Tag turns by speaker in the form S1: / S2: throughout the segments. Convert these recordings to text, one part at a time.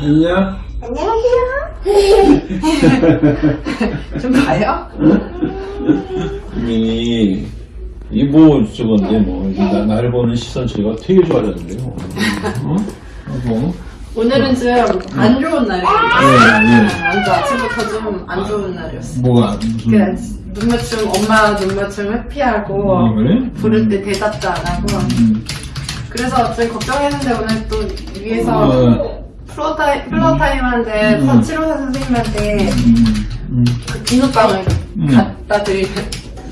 S1: 안녕.
S2: 안녕하세요. 좀 봐요?
S1: 민이 이뭐 저건데 뭐 나, 나를 보는 시선 저희가 되게 좋아하던데요. 어? 뭐?
S2: 오늘은 좀 안 좋은 날이에요.
S1: 네, 네.
S2: 완전 아침부터 좀 안 좋은 날이었어요.
S1: 뭐가 무슨?
S2: 그 눈맞춤, 엄마 눈맞춤 회피하고
S1: 아, 그래?
S2: 부를 때 대답도 안 하고
S1: 음.
S2: 그래서 좀 걱정했는데 오늘 또 위에서
S1: 어,
S2: floortime, floortime한테
S1: 음.
S2: 치료사 선생님한테
S1: 음, 음.
S2: 그 비눗방울
S1: 음.
S2: 갖다 드리,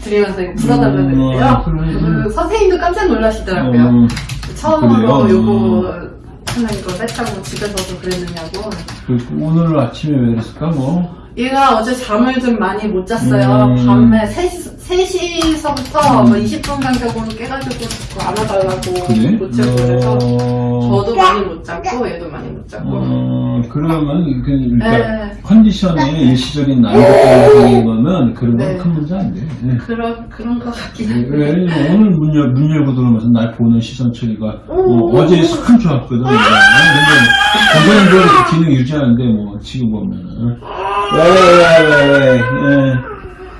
S2: 드리면서 불어달라고
S1: 음,
S2: 했는데요.
S1: 아. 그
S2: 선생님도 깜짝 놀라시더라고요.
S1: 음,
S2: 처음으로? 요거 하는 거 뺐다고 집에서도 그랬느냐고.
S1: 그 오늘 아침에 왜 그랬을까 뭐?
S2: 얘가 어제 잠을 좀 많이 못 잤어요.
S1: 음.
S2: 밤에 3시, 3시서부터 뭐 20분 간격으로 깨가지고 자꾸 안아달라고
S1: 그래?
S2: 못 자고 그래서
S1: 어,
S2: 저도 많이 못 잤고 얘도 많이 못 잤고.
S1: 어, 그러면 그 그러니까
S2: 네.
S1: 컨디션이 일시적인 나이가 때문에 거면 그런 건
S2: 네.
S1: 큰 문제 안 돼. 네.
S2: 그런, 그런 것 같긴
S1: 왜,
S2: 한데.
S1: 왜 오늘 문, 열, 문 열고 들어오면서 날 보는 시선 처리가 어, 제 참 좋았거든. 내가. 근데 걸 기능 유지하는데 뭐 지금 보면은 왜 왜 왜 왜, 왜, 예.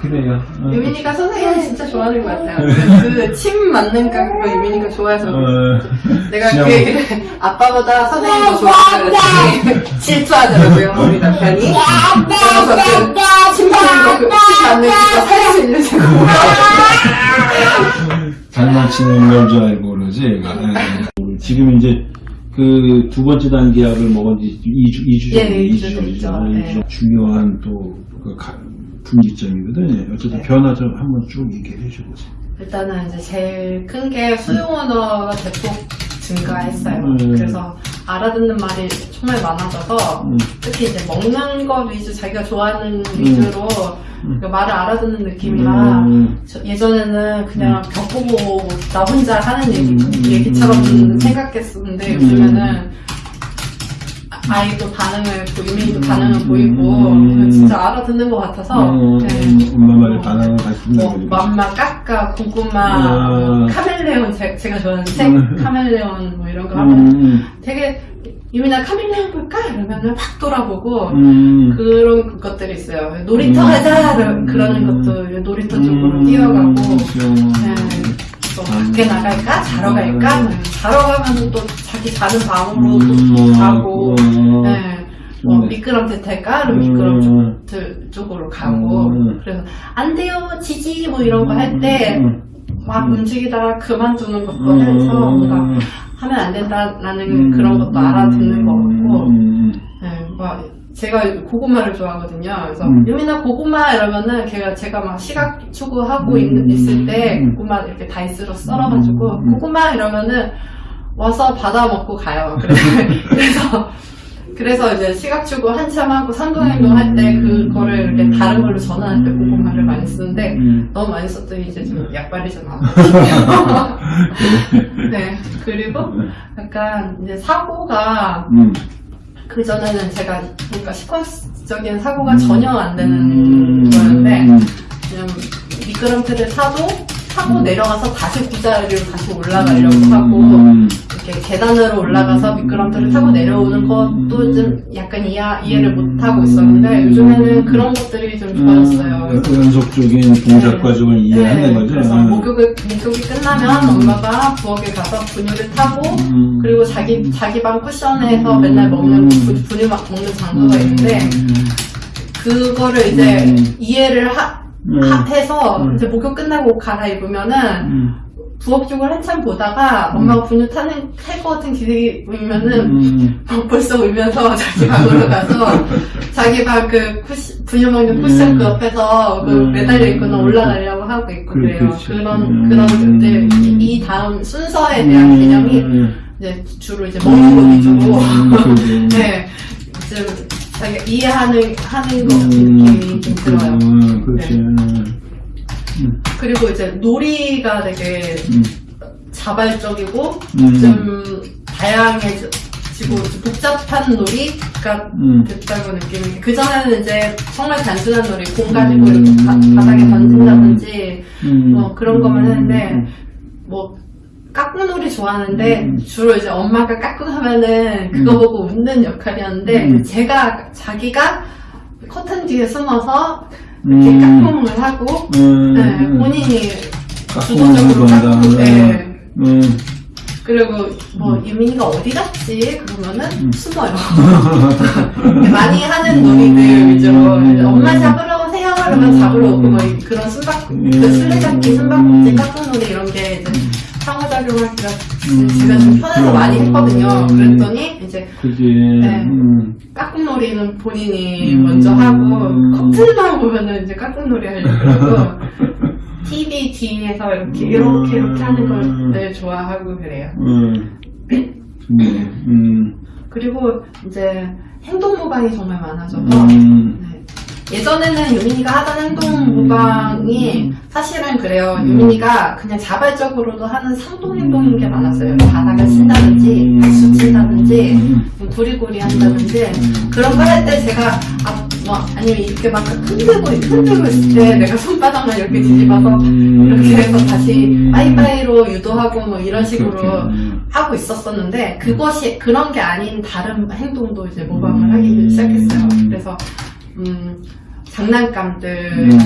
S1: 그래요. 어.
S2: 유민이가 선생님 진짜 좋아하는 것 같아요. 그 침 맞는 깎고 유민이가 좋아해서.
S1: 어,
S2: 내가. 그 얘기를 아빠보다 선생님 더 좋아한다 그랬더니 질투하더라고요 우리 남편이 그래서 그침 맞는 거, 그침 맞는 거 살수 있는 제거
S1: 장난치는 걸줄 알고 그러지, 얘가. 예. 지금 이제 그 두 번째 단계 약을 먹은 지 2주, 2주
S2: 예,
S1: 정도,
S2: 네,
S1: 2주
S2: 이주
S1: 정도.
S2: 됐죠.
S1: 아,
S2: 네.
S1: 이주 정도. 중요한 또그 분기점이거든. 어쨌든 변화 좀 한번 쭉 얘기해 주보세요.
S2: 일단은 이제 제일 큰 게 수용 언어가 대폭 증가했어요.
S1: 음.
S2: 그래서 알아듣는 말이 정말 많아져서
S1: 음.
S2: 특히 이제 먹는 것 위주 자기가 좋아하는 위주로
S1: 음.
S2: 그 말을 알아듣는 느낌이라
S1: 음.
S2: 저- 예전에는 그냥 벽 보고 나 혼자 하는 얘기,
S1: 음.
S2: 얘기처럼
S1: 음.
S2: 생각했었는데
S1: 음.
S2: 요즘에는 아- 아이도 반응을 보이고 반응을
S1: 음.
S2: 보이고
S1: 음.
S2: 진짜 알아듣는 것 같아서
S1: 음,
S2: 네.
S1: 엄마 말에
S2: 어.
S1: 반응을 다시
S2: 뭐
S1: 듣는
S2: 맘마, 까까, 고구마,
S1: 음.
S2: 카멜레온 제, 제가 좋아하는 책
S1: 음.
S2: 카멜레온 뭐 이런 거 하면
S1: 음,
S2: 되게 유민아 카멜레온 볼까? 이러면은 팍 돌아보고
S1: 음,
S2: 그런 것들이 있어요. 놀이터
S1: 음.
S2: 하자 그러는
S1: 음.
S2: 것도 놀이터 쪽으로 뛰어가고
S1: 음,
S2: 네. 또 밖에 나갈까? 자러 갈까?
S1: 음.
S2: 네. 자러 가면 또 자기 자는 방으로 또
S1: 음,
S2: 가고
S1: 음,
S2: 네. 뭐
S1: 좋네.
S2: 미끄럼틀 탈까?
S1: 음.
S2: 미끄럼틀 쪽으로 가고
S1: 음.
S2: 그래서 안 돼요 지지 뭐 이런 거 할 때막
S1: 음.
S2: 움직이다가 그만두는 것도
S1: 음.
S2: 해서 뭔가 하면 안 된다라는
S1: 음.
S2: 그런 것도 알아듣는 것 같고
S1: 음.
S2: 네, 막 제가 고구마를 좋아하거든요. 그래서
S1: 음.
S2: 유민아 고구마 이러면은 걔가 제가 막 시각 추구하고
S1: 음.
S2: 있, 있을 때
S1: 음.
S2: 고구마 이렇게 다이스로 썰어가지고
S1: 음.
S2: 고구마 이러면은 와서 받아 먹고 가요. 그래서 그래서 이제 시각 추구 한참 하고 산동행동 할 때 그거를 이렇게 다른 걸로 전환할 때 고구마를 많이 쓰는데
S1: 음.
S2: 너무 많이 썼더니 이제 좀 약발이 좀안 먹히네요. 네 그리고 약간 이제 사고가
S1: 음.
S2: 그 전에는 제가 그러니까 시퀀스적인 사고가
S1: 음.
S2: 전혀 안 되는
S1: 음.
S2: 거였는데
S1: 음.
S2: 그냥 미끄럼틀을 타도 타고 내려가서 다시 구자리로 다시 올라가려고 하고
S1: 음.
S2: 이렇게 계단으로 올라가서 미끄럼틀을 타고 내려오는 것도 좀 약간 이해, 이해를 못 하고 있었는데 요즘에는 그런 것들이 좀 좋아졌어요.
S1: 음, 연속적인 동작 과정을 이해하는 거죠.
S2: 그래서
S1: 음.
S2: 목욕을, 목욕이 끝나면 엄마가 부엌에 가서 분유를 타고
S1: 음.
S2: 그리고 자기 자기 방 쿠션에서 맨날 먹는 분- 분유 막 먹는 장소가 있는데 그거를 이제
S1: 음.
S2: 이해를 하,
S1: 음.
S2: 하- 해서
S1: 음.
S2: 이제 목욕 끝나고 옷 갈아입으면은
S1: 음.
S2: 부엌 쪽을 한참 보다가 엄마가 분유 타는 탈것 같은 기색이 보이면은
S1: 음.
S2: 막 벌써 울면서 자기 방으로 가서 자기 방 그 분유 먹는 쿠션
S1: 음.
S2: 그 옆에서 그
S1: 음.
S2: 매달려 있거나 올라가려고 하고 있고
S1: 그래,
S2: 그래요.
S1: 그렇지.
S2: 그런
S1: 음.
S2: 그런 것들 이 다음 순서에 대한
S1: 음.
S2: 개념이 이제 주로 이제 먹는 거 위주로
S1: 음.
S2: 네, 좀 자기가 이해하는 하는 거
S1: 음,
S2: 느낌이 좀 들어요.
S1: 음, 그렇지. 음.
S2: 그리고 이제 놀이가 되게
S1: 음.
S2: 자발적이고
S1: 음.
S2: 좀 다양해지고 좀 복잡한 놀이가
S1: 음.
S2: 됐다고 느끼는 게 그전에는 이제 정말 단순한 놀이 공 가지고
S1: 음.
S2: 이렇게 바, 바닥에 던진다든지
S1: 음.
S2: 뭐 그런 것만 했는데
S1: 음.
S2: 뭐 까꿍놀이 좋아하는데
S1: 음.
S2: 주로 이제 엄마가 까꿍 하면은 그거
S1: 음.
S2: 보고 웃는 역할이었는데
S1: 음.
S2: 제가 자기가 커튼 뒤에 숨어서
S1: 음.
S2: 이렇게 까꿍을 하고
S1: 음.
S2: 네,
S1: 음.
S2: 본인이
S1: 까꿍을
S2: 주도적으로. 까꿍 네.
S1: 음.
S2: 그리고 뭐
S1: 음.
S2: 유민이가 어디 갔지? 그러면은
S1: 음.
S2: 숨어요. 많이 하는 놀이들
S1: 음.
S2: 엄마 잡으러 오세요. 그러면
S1: 음.
S2: 잡으러 오고 뭐 그런
S1: 음.
S2: 그 술래잡기, 숨바꼭질, 까꿍놀이 이런 게 이제 상호작용하기가
S1: 음.
S2: 제가 좀 편해서
S1: 그럼.
S2: 많이 했거든요.
S1: 음.
S2: 그랬더니 이제
S1: 그지.
S2: 네.
S1: 음.
S2: 까꿍놀이는 본인이
S1: 음.
S2: 먼저 하고 커튼만 보면은 이제 까꿍놀이 하려고 그러고 TV 뒤에서 이렇게 이렇게 이렇게 하는
S1: 음.
S2: 걸 좋아하고 그래요.
S1: 음. 음.
S2: 그리고 이제 행동 모방이 정말 많아져서
S1: 음.
S2: 네. 예전에는 유민이가 하던 행동 모방이 사실은 그래요.
S1: 음.
S2: 유민이가 그냥 자발적으로도 하는 상동 행동인 게 많았어요. 바닥을 친다든지, 박수 친다든지,
S1: 음.
S2: 뭐 구리구리 한다든지
S1: 음.
S2: 그런 걸 할 때 제가 아, 뭐 아니면 이렇게 막 흔들고 흔들고 있을 때 내가 손바닥만 이렇게 뒤집어서
S1: 음.
S2: 이렇게 해서 다시 빠이빠이로 유도하고 뭐 이런 식으로. 하고 있었었는데 그것이 그런 게 아닌 다른 행동도 이제 모방을
S1: 음.
S2: 하기 시작했어요. 그래서 음, 장난감들
S1: 음.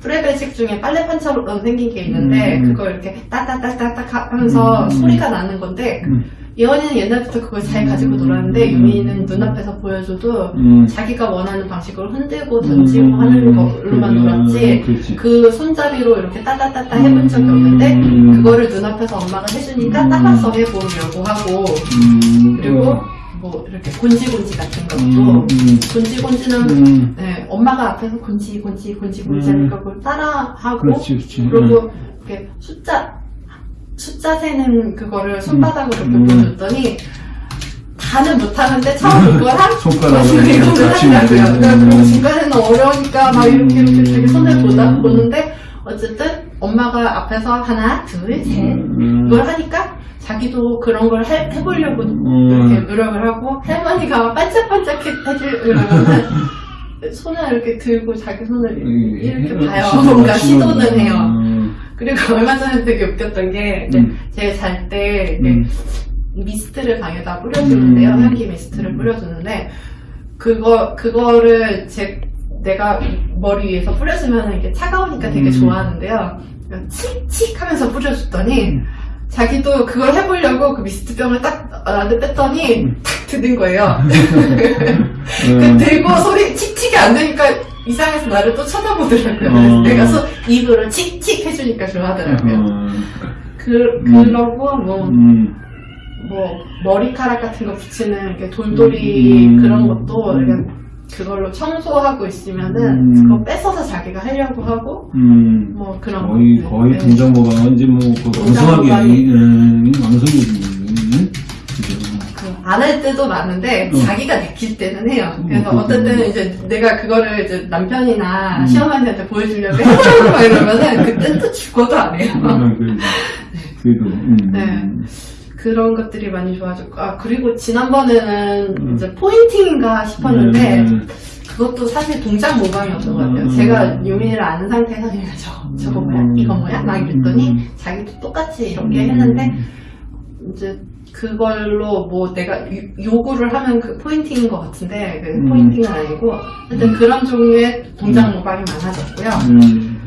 S2: 프레벨식 중에 빨래 판처럼 생긴 게 있는데
S1: 음.
S2: 그걸 이렇게 따따따따따 하면서
S1: 음.
S2: 소리가 나는 건데
S1: 음.
S2: 예원이는 옛날부터 그걸 잘 가지고 놀았는데
S1: 음.
S2: 유미는 눈앞에서 보여줘도
S1: 음.
S2: 자기가 원하는 방식으로 흔들고 던지고
S1: 음.
S2: 하는 걸로만
S1: 음.
S2: 놀았지
S1: 그렇지.
S2: 그 손잡이로 이렇게 따따따따 해본 적이 없는데
S1: 음.
S2: 그거를 눈앞에서 엄마가 해주니까
S1: 음.
S2: 따라서 해보려고 하고
S1: 음.
S2: 그리고 뭐 이렇게 곤지곤지 같은 것도
S1: 음. 음.
S2: 곤지곤지는
S1: 음.
S2: 네, 엄마가 앞에서 곤지곤지 곤지곤지
S1: 음.
S2: 하니까 그걸 따라하고
S1: 그렇지, 그렇지.
S2: 그리고 이렇게 숫자 숫자 세는 그거를 손바닥으로 이렇게
S1: 음.
S2: 보여줬더니 다는 못하는데 처음 이걸 한
S1: 손가락으로
S2: 이거를 하더라고요. 그러니까 그리고 중간에는 어려우니까 막 이렇게 이렇게 되게 손을 보다
S1: 음.
S2: 보는데 어쨌든 엄마가 앞에서 하나 둘셋
S1: 음.
S2: 이걸 하니까 자기도 그런 걸 해, 해보려고
S1: 음.
S2: 이렇게 노력을 하고 할머니가 반짝반짝 그러면은 손을 이렇게 들고 자기 손을
S1: 음.
S2: 이렇게 봐요. 뭔가. 시도는 해요.
S1: 음.
S2: 그리고 얼마 전에 되게 웃겼던 게
S1: 음.
S2: 제가 잘때
S1: 음.
S2: 미스트를 방에다 뿌려주는데요.
S1: 음.
S2: 향기 미스트를 뿌려주는데 그거 그거를 제 내가 머리 위에서 뿌려주면 이게 차가우니까 되게
S1: 음.
S2: 좋아하는데요. 칙칙 하면서 뿌려줬더니
S1: 음.
S2: 자기도 그걸 해보려고 그 미스트병을 딱 나한테 뺐더니
S1: 음.
S2: 탁 드는 거예요. 그
S1: 음.
S2: 들고 소리 칙칙이 안 되니까 이상해서 나를 또 쳐다보더라고요.
S1: 어.
S2: 내가 소, 입으로 칙칙 해주니까 좋아하더라고요.
S1: 음.
S2: 그,
S1: 음.
S2: 그러고 뭐,
S1: 음.
S2: 뭐 머리카락 같은 거 붙이는 돌돌이
S1: 음.
S2: 그런 것도
S1: 음.
S2: 이렇게 그걸로 청소하고 있으면은
S1: 음.
S2: 그거 뺏어서 자기가 하려고 하고
S1: 음.
S2: 뭐 그런
S1: 거의
S2: 것들.
S1: 거의
S2: 네.
S1: 동정모방인지 뭐그
S2: 동정모방이-
S1: 왕성하게 음, 왕성해지는 그죠.
S2: 안할 때도 많은데
S1: 음.
S2: 자기가 느낄 때는 해요.
S1: 음,
S2: 그래서
S1: 음,
S2: 어떨 때는
S1: 음.
S2: 이제 내가 그거를 이제 남편이나
S1: 음.
S2: 시어머니한테 보여주려고 해보려고 막 이러면은 그땐 또 죽어도 안 해요.
S1: 음, 그래도 그래도 음.
S2: 네. 그런 것들이 많이 좋아졌고 아 그리고 지난번에는
S1: 음.
S2: 이제 포인팅인가 싶었는데
S1: 음.
S2: 그것도 사실 동작 모방이었던 것 같아요.
S1: 음.
S2: 제가 유민이를 아는 상태에서 얘가 저거 저거 뭐야
S1: 음.
S2: 이거 뭐야 막 이랬더니
S1: 음.
S2: 자기도 똑같이 이렇게 했는데 이제 그걸로 뭐 내가 요- 요구를 하면 그 포인팅인 것 같은데 그
S1: 음.
S2: 포인팅은 아니고 하여튼 그런 종류의 동작 모방이 많아졌고요.
S1: 음.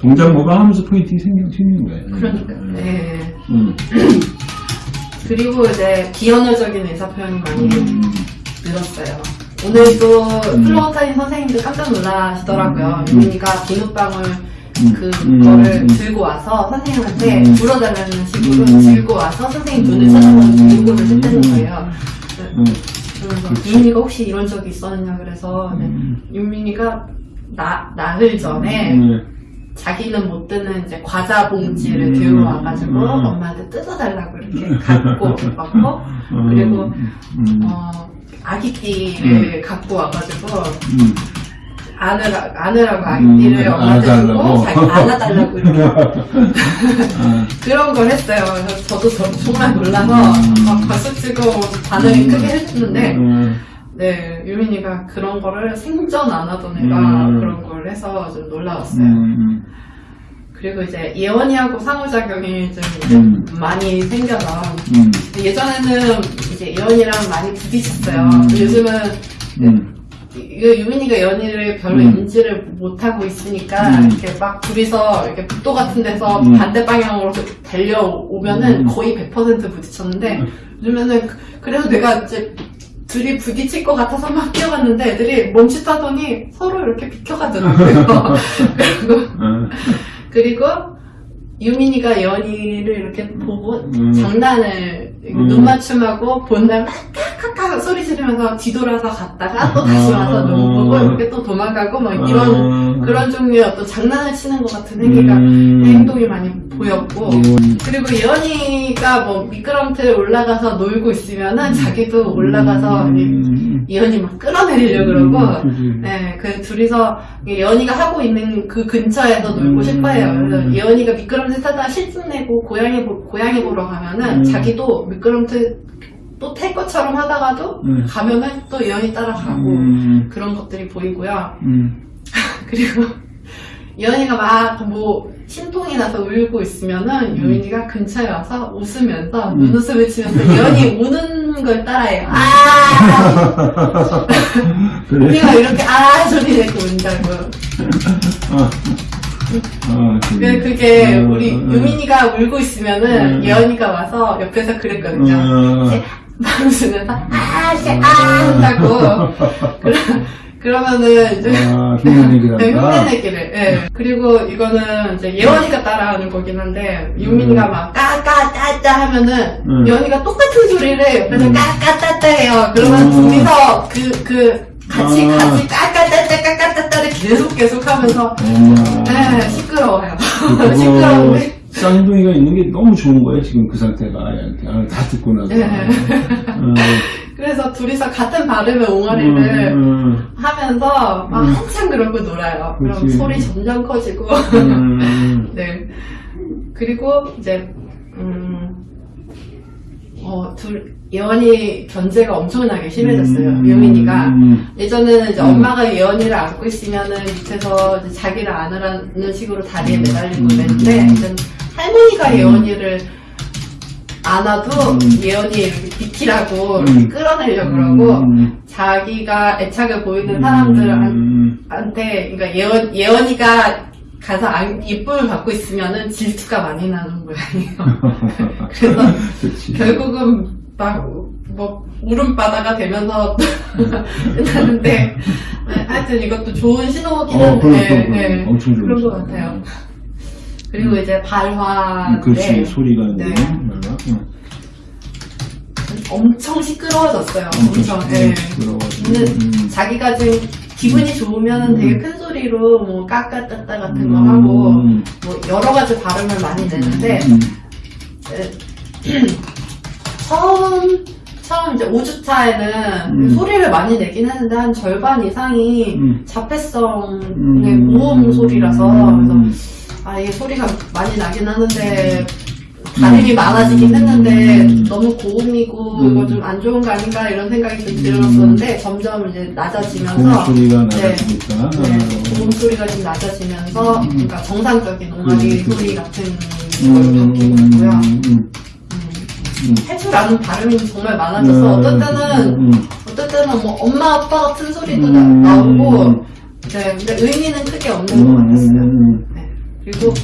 S1: 동작 모방하면서 포인팅이 생기는 거예요.
S2: 그러니까
S1: 음.
S2: 네.
S1: 음.
S2: 그리고 이제 비언어적인 의사 표현이 많이
S1: 음.
S2: 늘었어요. 오늘도
S1: 음.
S2: floor time 선생님들 깜짝 놀라시더라고요.
S1: 음.
S2: 유민이가 비눗방울
S1: 음.
S2: 그거를
S1: 음.
S2: 들고 와서 선생님한테
S1: 음.
S2: 불어달라는 식으로
S1: 음.
S2: 들고 와서 선생님 눈을 쳐다보면서 요구를 했다는 거예요.
S1: 음.
S2: 그러면서
S1: 그렇지.
S2: 유민이가 혹시 이런 적이 있었느냐 그래서 네.
S1: 음.
S2: 유민이가 나, 나흘 전에
S1: 음.
S2: 자기는 못 드는 이제 과자 봉지를
S1: 음.
S2: 들고 와가지고
S1: 음.
S2: 엄마한테 뜯어달라고 이렇게 갖고 왔고
S1: 음.
S2: 그리고
S1: 음.
S2: 어, 아기띠를 갖고 와가지고
S1: 음.
S2: 안으라, 안으라고 아기띠를
S1: 음,
S2: 엄마한테 주고
S1: 안아달라고.
S2: 자기 안아달라고 이렇게
S1: 아,
S2: 그런 걸 했어요. 그래서 저도 저- 정말 놀라서
S1: 음.
S2: 막 박수 치고 반응이
S1: 음.
S2: 크게
S1: 음.
S2: 네 유민이가 그런 거를 생전 안 하던 애가
S1: 음.
S2: 그런 걸 해서 좀 놀라웠어요.
S1: 음.
S2: 그리고 이제 예원이하고 상호작용이 좀
S1: 음.
S2: 많이 생겨서
S1: 음.
S2: 예전에는 이제 예원이랑 많이 부딪혔어요.
S1: 음.
S2: 요즘은
S1: 음.
S2: 이거 유민이가 연희를 별로
S1: 음.
S2: 인지를 못하고 있으니까
S1: 음.
S2: 이렇게 막 둘이서 이렇게 북도 같은 데서
S1: 음.
S2: 반대 방향으로 달려오면은
S1: 음.
S2: 거의 100% 부딪혔는데 요즘에는 그- 그래도 내가 이제 둘이 부딪힐 것 같아서 막 뛰어갔는데 애들이 멈칫하더니 서로 이렇게 비켜가더라고요. 그리고 유민이가 연희를 이렇게 보고
S1: 음.
S2: 장난을
S1: 음.
S2: 눈 맞춤하고 본 다음에 카카카 소리 지르면서 뒤돌아서 갔다가 또 다시 와서
S1: 음.
S2: 눈 보고 이렇게 또 도망가고 막 이런
S1: 음.
S2: 그런 종류의 어떤 장난을 치는 것 같은 행위가
S1: 음.
S2: 행동이 많이 보였고
S1: 음.
S2: 그리고 예언이가 뭐 미끄럼틀 올라가서 놀고 있으면은 자기도 올라가서 이-
S1: 음.
S2: 예언이 막 끌어내리려고 그러고
S1: 음.
S2: 네, 그 둘이서 예언이가 하고 있는 그 근처에서 놀고
S1: 음.
S2: 싶어해요. 그래서 예언이가 미끄럼틀 타다가 실증 내고 고양이 보, 고양이 보러 가면은
S1: 음.
S2: 자기도 미끄럼틀 또 탈 것처럼 하다가도
S1: 음.
S2: 가면은 또 예언이 따라가고
S1: 음.
S2: 그런 것들이 보이고요.
S1: 음.
S2: 그리고 예언이가 막뭐 심통이 나서 울고 있으면은 예언이가 근처에 와서 웃으면서
S1: 음.
S2: 눈웃음을 치면서 예언이 우는 걸 따라해요. 아! 우리가 이렇게 아 소리 내고 운다고.
S1: 어. 어,
S2: 그- 그게
S1: 음,
S2: 우리
S1: 음,
S2: 유민이가 울고 있으면은
S1: 음.
S2: 예언이가 와서 옆에서 그랬거든요.
S1: 음.
S2: 이제 막 웃으면서 아, 씨, 아 한다고. 그러, 그러면은 이제
S1: 아, 흉내내기란다.
S2: 네, 흉내내기를. 예. 그리고 이거는 이제 예원이가 따라하는 거긴 한데 유민이가 막 까까따따 하면은
S1: 음.
S2: 예원이가 똑같은 소리를 옆에서
S1: 음.
S2: 까까따따 해요. 그러면
S1: 음.
S2: 둘이서 그, 그 같이
S1: 아.
S2: 같이 까까따따를 계속 계속 하면서
S1: 어머.
S2: 네, 시끄러워요. 시끄러운데.
S1: 쌍둥이가 있는 게 너무 좋은 거예요, 지금 그 상태가 아이한테. 아, 다 듣고 나서.
S2: 네.
S1: 어,
S2: 그래서 둘이서 같은 발음의 옹알이를
S1: 음,
S2: 하면서 막
S1: 음.
S2: 한참 그러고 놀아요. 그럼
S1: 그치.
S2: 소리 점점 커지고.
S1: 음, 음,
S2: 네. 그리고 이제 음, 어, 둘 예원이 견제가 엄청나게 심해졌어요.
S1: 음,
S2: 유민이가
S1: 음,
S2: 예전에는 이제
S1: 음.
S2: 엄마가 예원이를 안고 있으면은 밑에서 자기를 안으라는 식으로 다리에
S1: 음,
S2: 매달리고
S1: 음,
S2: 그랬는데
S1: 음.
S2: 이제 할머니가
S1: 음.
S2: 예원이를 안아도
S1: 음.
S2: 예원이 이렇게 비키라고
S1: 음.
S2: 이렇게 끌어내려고 그러고
S1: 음,
S2: 자기가 애착을 보이는
S1: 음,
S2: 사람들한테 그러니까 예원 예원이가 가서 안, 예쁨을 받고 있으면은 질투가 많이 나는 모양이에요. 그래서. 결국은 막, 뭐, 울음바다가 되면서 끝나는데, 네, 하여튼 이것도 좋은 신호긴
S1: 어,
S2: 한데,
S1: 그럼,
S2: 네, 네.
S1: 엄청 좋은
S2: 그런 것. 같아요. 그리고 이제 발화,
S1: 음, 그렇지,
S2: 네,
S1: 소리가
S2: 네.
S1: 응.
S2: 엄청 시끄러워졌어요.
S1: 엄청
S2: 엄청, 네.
S1: 시끄러워가지고.
S2: 근데
S1: 음.
S2: 자기가 지금 기분이 좋으면 되게
S1: 음.
S2: 큰 소리로 뭐 까까따따 같은 거
S1: 음,
S2: 하고, 뭐 여러 가지 발음을 많이 내는데,
S1: 음,
S2: 처음 처음 이제 5주차에는
S1: 음.
S2: 소리를 많이 내긴 했는데 한 절반 이상이
S1: 음.
S2: 자폐성의
S1: 음.
S2: 모음 소리라서 그래서
S1: 음.
S2: 아 이게 소리가 많이 나긴 하는데 다름이
S1: 음.
S2: 많아지긴 했는데
S1: 음.
S2: 너무 고음이고
S1: 음.
S2: 이거 좀안 좋은 거 아닌가 이런 생각이 좀 들었었는데 점점 이제
S1: 고음
S2: 낮아지면서
S1: 소리가
S2: 네.
S1: 나니까.
S2: 네, 고음 소리가 좀 낮아지면서
S1: 음.
S2: 그러니까 정상적인 옹알이
S1: 음.
S2: 소리 같은 걸로 바뀌고 있고요.
S1: 음,
S2: 음.
S1: 음.
S2: 아는 발음이 정말 많아져서 어떤 때는
S1: 음,
S2: 어떤 때는 뭐 엄마 아빠 같은 소리도
S1: 음.
S2: 나, 오고 네, 근데 의미는 크게 없는 것 같았어요.
S1: 음,
S2: 네. 그리고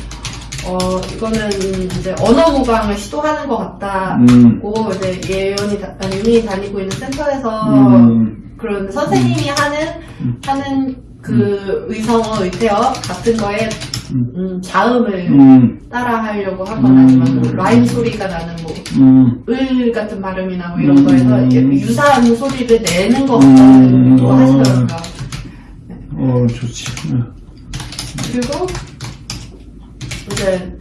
S2: 어 이거는 이제 언어 모방을 시도하는 것 같다고
S1: 음,
S2: 이제 예연이 다- 아니, 유민이 다니고 있는 센터에서
S1: 음,
S2: 그런 선생님이 하는
S1: 음.
S2: 하는 그 의성어 의태어 같은 거에
S1: 음.
S2: 음, 자음을
S1: 음,
S2: 따라 하려고 하거나
S1: 음.
S2: 아니면 뭐 라임 소리가 나는 뭐
S1: 음,
S2: 을 같은 발음이나 뭐 이런
S1: 음.
S2: 거에서 유사한 소리를 내는 것
S1: 음.
S2: 거 하시더라고요.
S1: 어, 좋지. 응.
S2: 그리고 이제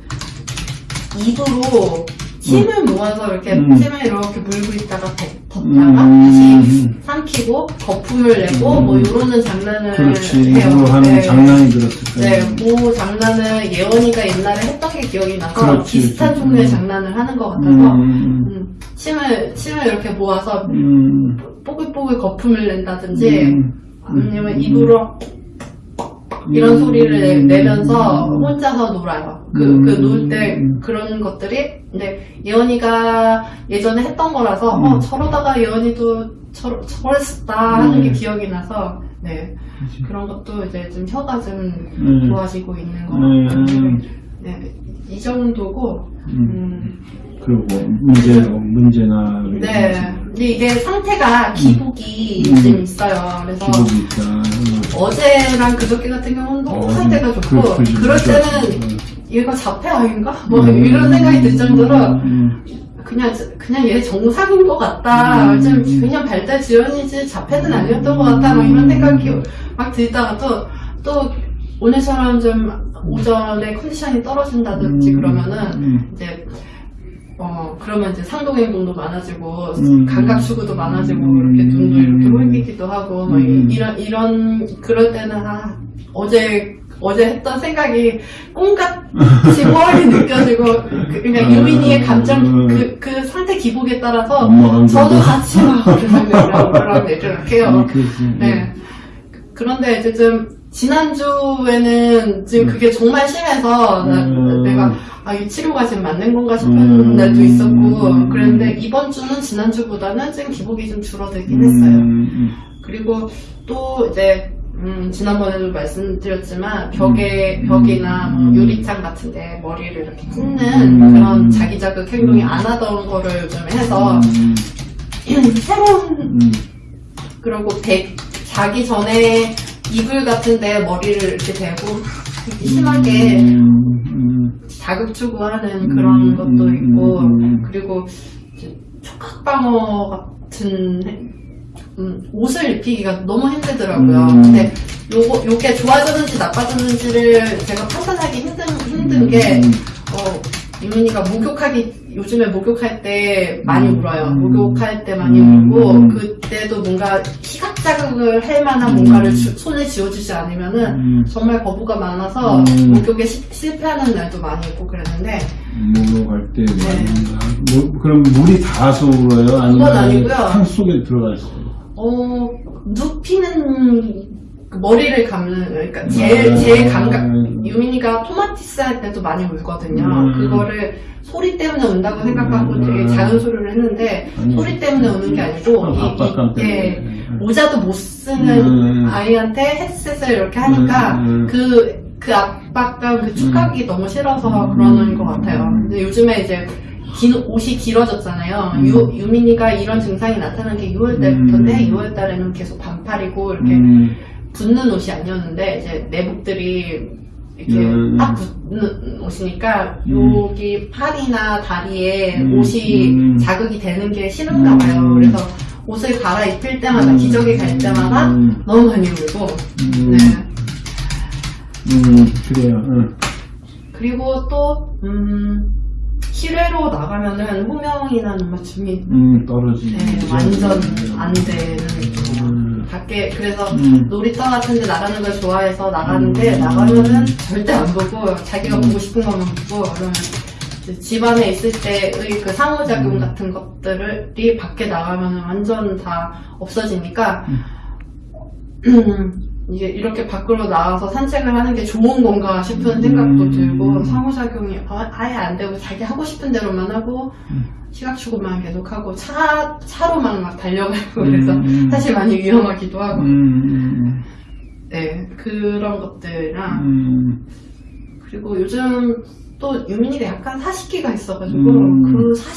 S2: 입으로 침을 모아서 이렇게
S1: 음.
S2: 침을 이렇게 물고 있다가 뱉- 뒀다가
S1: 음.
S2: 다시 삼키고 거품을 내고
S1: 음.
S2: 뭐 이러는 장난을
S1: 그렇지.
S2: 해요.
S1: 하는
S2: 네.
S1: 장난이 들었을
S2: 네,
S1: 거예요.
S2: 그 장난을 예원이가 옛날에 했던 게 기억이 나서
S1: 그렇지,
S2: 비슷한. 종류의
S1: 음.
S2: 장난을 하는 것 같아서
S1: 음,
S2: 음, 침을 침을 이렇게 모아서
S1: 음,
S2: 뽀글뽀글 거품을 낸다든지
S1: 음,
S2: 아니면
S1: 음.
S2: 입으로 이런
S1: 음.
S2: 소리를 내면서 혼자서 놀아요. 그,
S1: 음.
S2: 그놀 때 그런 것들이, 근데 예언이가 예전에 했던 거라서,
S1: 음.
S2: 어, 저러다가 예언이도 저, 저랬었다 하는 게
S1: 음.
S2: 기억이 나서, 네.
S1: 그치.
S2: 그런 것도 이제 좀 혀가 좀
S1: 음.
S2: 좋아지고 있는 것
S1: 음.
S2: 같고, 네. 이 정도고,
S1: 음.
S2: 음,
S1: 그리고 문제, 문제나.
S2: 네. 근데 이게 상태가 기복이
S1: 음.
S2: 좀 있어요. 그래서
S1: 기복이 있다. 음.
S2: 어제랑 그저께 같은 경우는 너무
S1: 어,
S2: 상태가 좋고,
S1: 그- 그-
S2: 그- 때는 얘가 자폐 아닌가? 뭐
S1: 음.
S2: 이런 생각이 들 정도로
S1: 음.
S2: 그냥 그냥 얘 정상인 것 같다.
S1: 음.
S2: 좀 그냥 발달 지연이지 자폐는 아니었던 것 같다. 막 이런 생각이 막 들다가 또또 오늘처럼 좀 오전에 컨디션이 떨어진다든지
S1: 음.
S2: 그러면은
S1: 음.
S2: 이제 어 그러면 이제 상동 행동도 많아지고
S1: 음.
S2: 감각 추구도 많아지고
S1: 음.
S2: 이렇게 눈도 이렇게 홀리기도 하고 막
S1: 음.
S2: 이런 이런 그럴 때는 아 어제 어제 했던 생각이 꿈같이 멀리 느껴지고 그, 그러니까
S1: 음.
S2: 유민이의 감정 그, 그 상태 기복에 따라서 저도 같이 막 그런 생각을 이렇게 해요.
S1: 음.
S2: 네. 그런데 이제 좀 지난주에는 지금 그게 정말 심해서 나-
S1: 음.
S2: 내가 아, 이 치료가 지금 맞는 건가 싶은
S1: 음.
S2: 날도 있었고
S1: 음.
S2: 그랬는데 이번 주는 지난주보다는 지금 기복이 좀 줄어들긴 했어요.
S1: 음,
S2: 그리고 또 이제 음, 지난번에도 말씀드렸지만 벽에
S1: 음.
S2: 벽이나 뭐
S1: 음.
S2: 유리창 같은데 머리를 이렇게 찢는
S1: 음.
S2: 그런 자기 자극 행동이
S1: 음.
S2: 안 하던 거를 좀 해서
S1: 음,
S2: 새로운
S1: 음,
S2: 그리고 배, 자기 전에 이불 같은데 머리를 이렇게 대고 이렇게 심하게
S1: 음, 음,
S2: 자극 추구하는 그런
S1: 음,
S2: 것도
S1: 음,
S2: 있고
S1: 음, 음.
S2: 그리고 촉각방어 같은 음, 옷을 입히기가 너무 힘들더라고요.
S1: 음.
S2: 근데 요거 요게 좋아졌는지 나빠졌는지를 제가 판단하기 힘든 힘든 게
S1: 음,
S2: 어, 유민이가 목욕하기, 요즘에 목욕할 때 많이
S1: 음.
S2: 울어요.
S1: 음.
S2: 목욕할 때 많이
S1: 음.
S2: 울고,
S1: 음.
S2: 그때도 뭔가 시각 자극을 할 만한
S1: 음.
S2: 뭔가를 주- 손에 쥐어주지 않으면은
S1: 음,
S2: 정말 거부가 많아서
S1: 음.
S2: 목욕에 시- 실패하는 날도 많이 있고 그랬는데,
S1: 목욕할 때 많이 뭐, 그럼 물이 닿아서 울어요? 아니면. 탕 속에 들어가 있어요?
S2: 어, 눕히는 그 머리를 감는, 그러니까 제,
S1: 아.
S2: 제 감각, 유민이가 토마티스 할 때도 많이 울거든요.
S1: 음.
S2: 그거를 소리 때문에 운다고 생각하고
S1: 음.
S2: 되게 작은 소리를 했는데,
S1: 아니,
S2: 소리 때문에 우는 게 아니고, 이- 예,
S1: 때문에.
S2: 모자도 못 쓰는
S1: 음.
S2: 아이한테 헤드셋을 이렇게 하니까,
S1: 음, 음.
S2: 그, 그 압박감, 그 축각이 너무 싫어서
S1: 음.
S2: 그러는 것 같아요.
S1: 음.
S2: 근데 요즘에 이제, 긴 옷이 길어졌잖아요.
S1: 음.
S2: 유, 유민이가 이런 증상이 나타난 게 6월 달부터인데,
S1: 음.
S2: 6월 달에는 계속 반팔이고, 이렇게
S1: 음,
S2: 붙는 옷이 아니었는데, 이제 내복들이 이렇게
S1: 음.
S2: 딱 붙는 옷이니까,
S1: 음.
S2: 여기 팔이나 다리에
S1: 음.
S2: 옷이
S1: 음.
S2: 자극이 되는 게 싫은가 봐요.
S1: 음.
S2: 그래서 옷을 갈아입힐 때마다,
S1: 음.
S2: 기저귀 갈 때마다
S1: 음,
S2: 너무 많이 울고,
S1: 음,
S2: 네.
S1: 음, 그래요. 응.
S2: 그리고 또, 음, 실외로 나가면은 호명이나 눈맞춤이
S1: 음, 떨어지지.
S2: 네, 완전 안 되는
S1: 음.
S2: 밖에 그래서
S1: 음.
S2: 놀이터 같은 데 나가는 걸 좋아해서 나가는데
S1: 음.
S2: 나가면은 절대 안 보고 자기가
S1: 음.
S2: 보고 싶은 것만 보고 그러면 집안에 있을 때의 그 상호작용
S1: 음.
S2: 같은 것들이 밖에 나가면 완전 다 없어지니까 이게 이렇게 밖으로 나가서 산책을 하는 게 좋은 건가 싶은 생각도
S1: 음.
S2: 들고 상호작용이 아- 아예 안 되고 자기 하고 싶은 대로만 하고
S1: 음.
S2: 시각추구만 계속하고 차 차로만 막 달려가고 그래서
S1: 음.
S2: 사실 많이 위험하기도 하고
S1: 음,
S2: 네 그런 것들이랑
S1: 음,
S2: 그리고 요즘 또 유민이가 약간 사시기가 있어가지고
S1: 음.
S2: 그사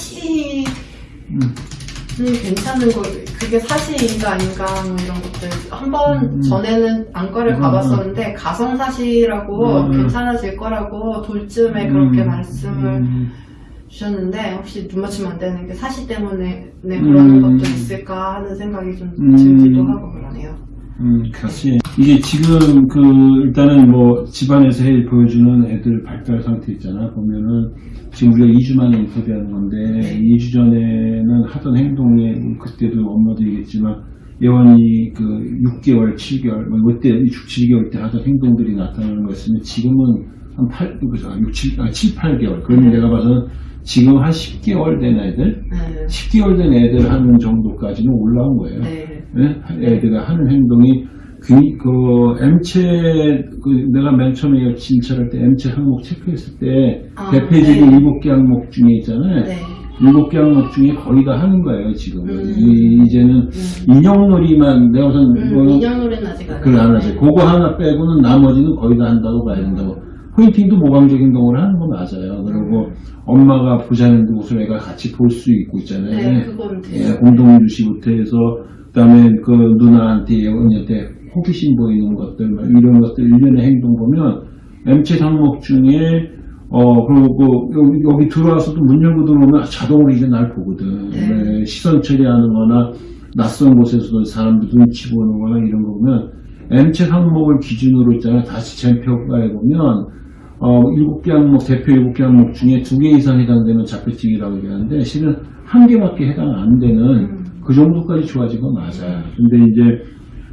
S1: 음,
S2: 괜찮은 거 그게 사시인가 아닌가 뭐 이런 것들 한번
S1: 음.
S2: 전에는 안과를
S1: 음.
S2: 가봤었는데 가성사시라고
S1: 음.
S2: 괜찮아질 거라고 돌쯤에 그렇게
S1: 음,
S2: 말씀을
S1: 음,
S2: 주셨는데 혹시 눈 맞추면 안 되는 게 사시 때문에 네, 그러는
S1: 음.
S2: 것도 있을까 하는 생각이 좀
S1: 음.
S2: 들기도 하고 그러네요.
S1: 음, 같이. 이게 지금 그, 일단은 뭐, 집안에서 해 보여주는 애들 발달 상태 있잖아. 보면은, 지금 우리가 2주 만에 인터뷰하는 건데,
S2: 네.
S1: 2주 전에는 하던 행동에, 그때도 엄마도 얘기했지만, 예원이 그 6개월, 7개월, 뭐, 이때 6, 7개월 때 하던 행동들이 나타나는 거였으면, 지금은 한 8, 그죠? 6, 7, 아, 7, 8개월. 그러면
S2: 네.
S1: 내가 봐서는 지금 한 10개월 된 애들,
S2: 네.
S1: 10개월 된 애들 하는 정도까지는 올라온 거예요.
S2: 네.
S1: 예? 애들이 하는 행동이 그, 그 M체 그 내가 맨 처음에 진찰할 때 M체 항목 체크했을 때
S2: 아,
S1: 대표적인
S2: 네.
S1: 일곱 개 항목 중에 있잖아요.
S2: 네.
S1: 일곱 개 항목 중에 거의 다 하는 거예요 지금.
S2: 음.
S1: 이, 이제는
S2: 음.
S1: 인형놀이만 내가 우선
S2: 음,
S1: 뭐
S2: 인형놀이는 아직 안
S1: 그걸 안. 하지. 그거 하나 빼고는 나머지는 거의 다 한다고 봐야 된다고. 포인팅도 모방적인 경우를 하는 건 맞아요. 그리고 엄마가 보자는 곳을 애가 같이 볼 수 있고 있잖아요.
S2: 네,
S1: 예. 공동주시부터 해서 그다음에 그 누나한테 언니한테 호기심 보이는 것들 막 이런 것들 일련의 행동 보면 M체 항목 중에 어 그리고 여기, 여기 들어와서도 문 열고 들어오면 자동으로 이제 날 보거든.
S2: 네.
S1: 네, 시선 처리하는-거나 낯선 곳에서도 사람들 눈치 보는-거나 이런 거 보면 M체 항목을 기준으로 있잖아요. 다시 젠표가에 보면 어, 일곱 개 항목, 대표 일곱 개 항목 중에 두개 이상 해당되면 자폐증이라고 얘기하는데, 실은 한 개밖에 해당 안 되는
S2: 음.
S1: 그 정도까지 좋아진 건 맞아요. 근데 이제,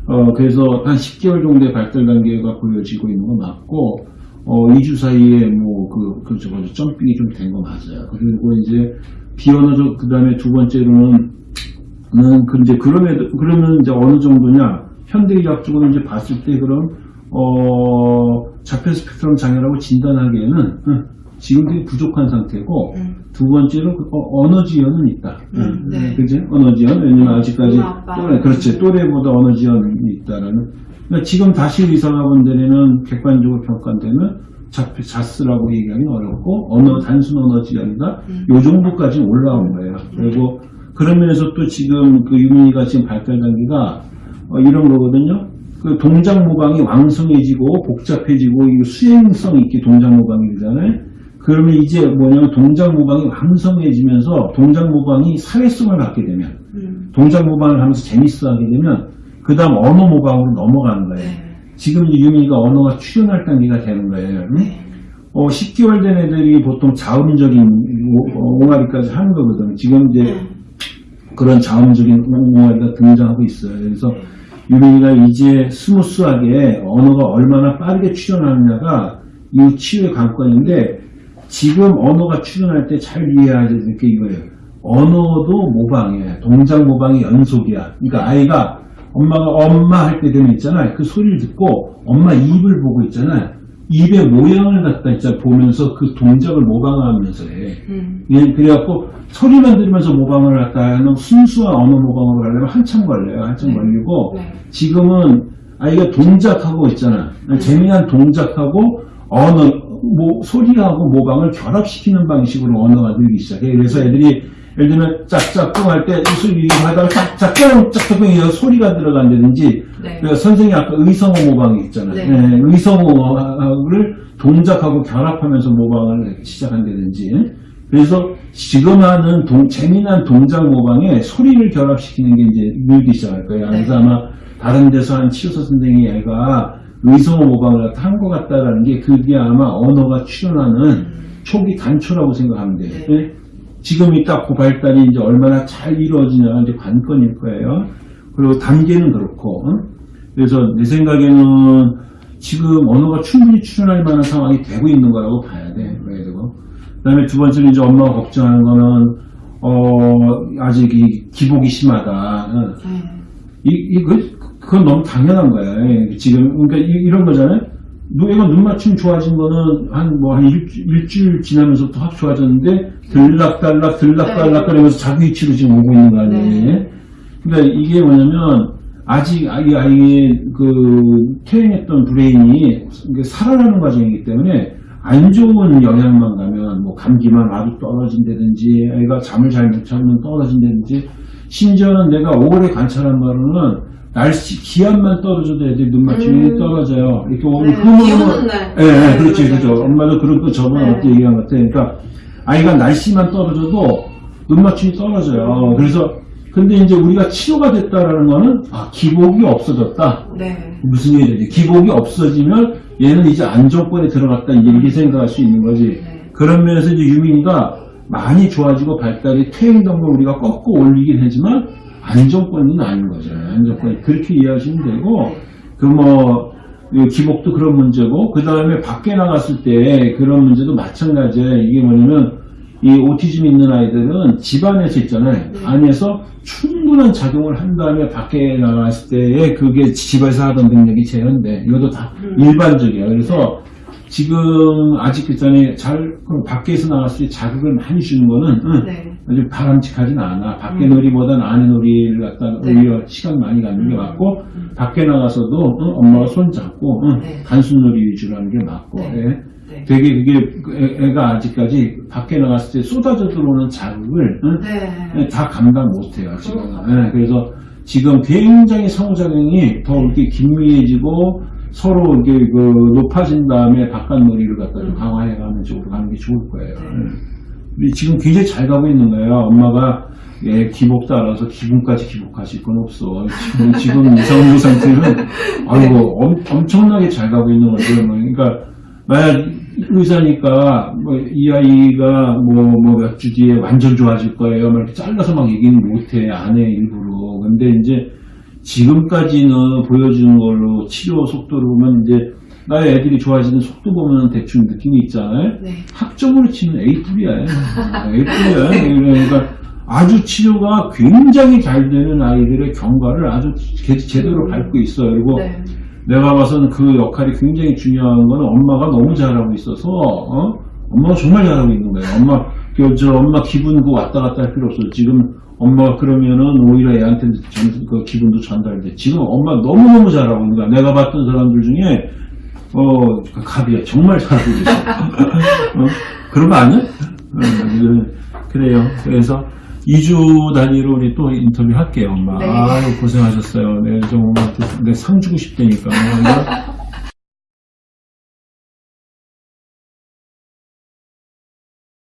S1: 어, 그래서 한 10개월 정도의 발달 단계가 보여지고 있는 건 맞고, 어, 2주 사이에 뭐, 그, 그, 저거, 점핑이 좀 된 거 맞아요. 그리고 이제, 비언어적, 그 다음에 두 번째로는, 는, 그, 이제, 그럼에도, 그러면 이제 어느 정도냐, 현대의학적으로 이제 봤을 때 그럼, 어, 자폐 스펙트럼 장애라고 진단하기에는, 응, 지금 되게 부족한 상태고,
S2: 음.
S1: 두 번째로 그 어, 언어 지연은 있다.
S2: 음,
S1: 응,
S2: 네.
S1: 그지? 언어 지연. 왜냐면 아직까지. 또래, 그렇지. 또래보다 언어 지연이 있다라는. 그러니까 지금 다시 의사가 본 데는 객관적으로 평가되면 자폐, 자스라고 얘기하기는 어렵고, 언어, 단순 언어 지연이다.
S2: 음.
S1: 요 정도까지 올라온 거예요. 그리고 그런 면에서 또 지금 그 유민이가 지금 발달 단계가 어, 이런 거거든요. 그 동작 모방이 왕성해지고 복잡해지고 이 수행성 있게 동작 모방이 되잖아요. 그러면 이제 뭐냐면 동작 모방이 왕성해지면서 동작 모방이 사회성을 갖게 되면
S2: 음.
S1: 동작 모방을 하면서 재밌어 하게 되면 그 다음 언어 모방으로 넘어가는 거예요.
S2: 네.
S1: 지금 유민이가 언어가 출현할 단계가 되는 거예요. 응?
S2: 네.
S1: 어, 10개월 된 애들이 보통 자음적인 오- 어, 옹알이까지 하는 거거든. 지금 이제
S2: 네.
S1: 그런 자음적인 옹알이가 등장하고 있어요. 그래서 유민이가 이제 스무스하게 언어가 얼마나 빠르게 출현하느냐가 이 치유의 관건인데 지금 언어가 출현할 때 잘 이해해야 될 게 이거예요. 언어도 모방이에요. 동작 모방이 연속이야. 그러니까 아이가 엄마가 엄마 할 때 되면 있잖아요. 그 소리를 듣고 엄마 입을 보고 있잖아요. 입의 모양을 갖다 진짜 보면서 그 동작을 모방하면서 해.
S2: 음.
S1: 예, 그래갖고 소리만 들으면서 모방을 할까 하면 순수한 언어 모방으로 가려면 한참 걸려요. 한참
S2: 네.
S1: 걸리고
S2: 네.
S1: 지금은 아이가 동작하고 있잖아. 재미난 동작하고 언어, 뭐, 소리하고 모방을 결합시키는 방식으로 언어가 늘기 시작해. 그래서 애들이 예를 들면 짝짝꿍 할 때 이거 하다가 짝짝꿍 짝짝꿍 이런 소리가 들어간다든지
S2: 네.
S1: 그 선생님 아까 의성어 모방이 있잖아요.
S2: 네.
S1: 예, 의성어를 동작하고 결합하면서 모방을 시작한다든지. 그래서 지금 하는 동- 재미난 동작 모방에 소리를 결합시키는 게 이제 늘기 시작할 거예요.
S2: 네.
S1: 그래서 아마 다른 데서 한 치료사 선생님이 애가 의성어 모방을 한 것 같다라는 게 그게 아마 언어가 출현하는 초기 단초라고 생각하면 돼요. 지금이 딱그 발달이 이제 얼마나 잘 이루어지냐가 이제 관건일 거예요. 그리고 단계는 그렇고, 응? 그래서 내 생각에는 지금 언어가 충분히 출현할 만한 상황이 되고 있는 거라고 봐야 돼. 봐야 되고. 그 다음에 두 번째로 이제 엄마가 걱정하는 거는, 어, 아직 이 기복이 심하다. 응?
S2: 네.
S1: 이, 이거, 그건 너무 당연한 거야. 예, 지금, 그러니까 이, 런 거잖아요. 눈- 얘가 눈 맞춤 좋아진 거는 한뭐 한 일주, 일 지나면서부터 확 좋아졌는데 들락달락 들락달락 거리면서 자기 위치로 지금 오고 있는 거 아니에요.
S2: 네.
S1: 그러니까 이게 뭐냐면 아직 아이 아이의 그 퇴행했던 브레인이 살아나는 과정이기 때문에 안 좋은 영향만 가면 뭐 감기만 와도 떨어진다든지 아이가 잠을 잘 못 자면 떨어진다든지 심지어는 내가 오래 관찰한 바로는 날씨 기압만 떨어져도 애들이 눈 맞춤이
S2: 음.
S1: 떨어져요. 이렇게 오늘
S2: 네, 날.
S1: 예, 예, 그렇지,
S2: 네,
S1: 그렇죠.
S2: 맞아요.
S1: 엄마도 그런 거 저번에
S2: 네.
S1: 어떻게 얘기한 것 같아. 그러니까 아이가 날씨만 떨어져도 눈 맞춤이 떨어져요. 그래서 근데 이제 우리가 치료가 됐다라는 거는 아 기복이 없어졌다.
S2: 네.
S1: 무슨 얘기지? 기복이 없어지면 얘는 이제 안정권에 들어갔다 이렇게 생각할 수 있는 거지.
S2: 네.
S1: 그런 면에서 이제 유민이가 많이 좋아지고 발달이 퇴행된 걸 우리가 꺾고 올리긴 하지만 안정권은 아닌 거죠. 안정권 그렇게 이해하시면 되고 그 뭐 기복도 그런 문제고 그 다음에 밖에 나갔을 때 그런 문제도 마찬가지예요. 이게 뭐냐면 이 오티즘 있는 아이들은 집 안에서 있잖아요.
S2: 네.
S1: 안에서 충분한 작용을 한 다음에 밖에 나갔을 때에 그게 집에서 하던 능력이 제한돼. 이것도 다
S2: 음.
S1: 일반적이에요. 그래서 지금 아직 그 전에 잘그 밖에서 나갔을 때 자극을 많이 주는 거는 응,
S2: 네.
S1: 아주 바람직하진 않아. 밖에
S2: 음.
S1: 놀이보다는 안에 놀이를 갖다
S2: 네.
S1: 오히려 시간 많이 갖는 게
S2: 음.
S1: 맞고
S2: 음.
S1: 밖에 나가서도 응, 엄마가 손 잡고 응,
S2: 네.
S1: 단순 놀이 위주로 하는 게 맞고
S2: 네.
S1: 예.
S2: 네.
S1: 되게 그게 애- 애가 아직까지 밖에 나갔을 때 쏟아져 들어오는 자극을 응,
S2: 네.
S1: 다 감당 못해요 지금.
S2: 그렇구나.
S1: 예, 그래서 지금 굉장히 상호작용이 더 이렇게 긴밀해지고 서로 이게 그 높아진 다음에 바깥 놀이를 갖다 좀
S2: 음.
S1: 강화해가는 쪽으로 가는 게 좋을 거예요.
S2: 네.
S1: 예. 근데 지금 굉장히 잘 가고 있는 거예요. 엄마가 예, 기복 따라서 기분까지 기복하실 건 없어. 지금, 지금 이상무 상태는, 아이고, 엄, 엄청나게 잘 가고 있는 거죠. 뭐, 그러니까, 만약 의사니까, 뭐, 이 아이가 뭐, 뭐, 몇 주 뒤에 완전 좋아질 거예요. 막 이렇게 잘라서 막 얘기는 못해. 안 해, 일부러. 근데 이제, 지금까지는 보여주는 걸로 치료 속도를 보면 이제, 나의 애들이 좋아지는 속도 보면 대충 느낌이 있잖아요.
S2: 네.
S1: 학점으로 치면 A급이야. A급이야. 그러니까 아주 치료가 굉장히 잘 되는 아이들의 경과를 아주 제, 제대로 밟고 있어요. 그리고
S2: 네.
S1: 내가 봐서는 그 역할이 굉장히 중요한 거는 엄마가 너무 잘하고 있어서, 어? 엄마가 정말 잘하고 있는 거예요. 엄마, 그, 저, 엄마 기분 그 왔다 갔다 할 필요 없어요. 지금 엄마가 그러면은 오히려 애한테 전, 그 기분도 전달돼. 지금 엄마 너무너무 잘하고 있는 거야. 내가 봤던 사람들 중에, 어, 그 갑이야. 정말 잘하고 있어. 어? 그런 거 아니야? 어, 그- 그래요. 그래서 2주 단위로 우리 또 인터뷰 할게요, 엄마.
S2: 네.
S1: 아유, 고생하셨어요. 네, 좀 엄마한테 내 상 주고 싶다니까.